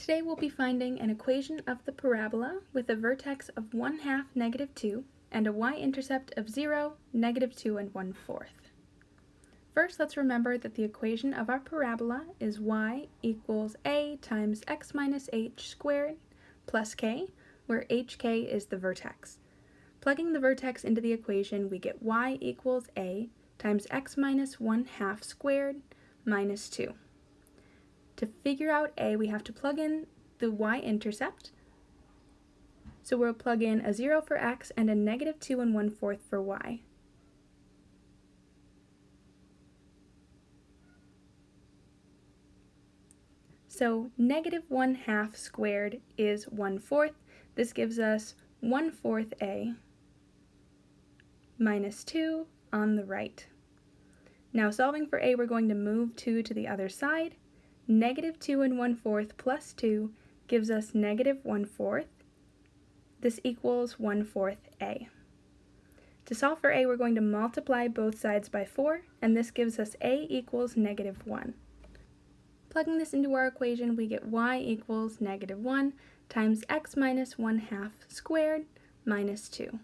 Today we'll be finding an equation of the parabola with a vertex of 1 half negative 2 and a y-intercept of 0, negative 2, and 1 fourth. First, let's remember that the equation of our parabola is y equals a times x minus h squared plus k, where hk is the vertex. Plugging the vertex into the equation, we get y equals a times x minus 1 half squared minus 2. To figure out a, we have to plug in the y-intercept. So we'll plug in a 0 for x and a negative 2 and 1 fourth for y. So negative 1 half squared is 1 fourth. This gives us 1 fourth a minus 2 on the right. Now solving for a, we're going to move 2 to the other side. Negative 2 and 1 fourth plus 2 gives us negative 1 fourth. This equals 1 fourth a. To solve for a, we're going to multiply both sides by 4, and this gives us a equals negative 1. Plugging this into our equation, we get y equals negative 1 times x minus 1 half squared minus 2.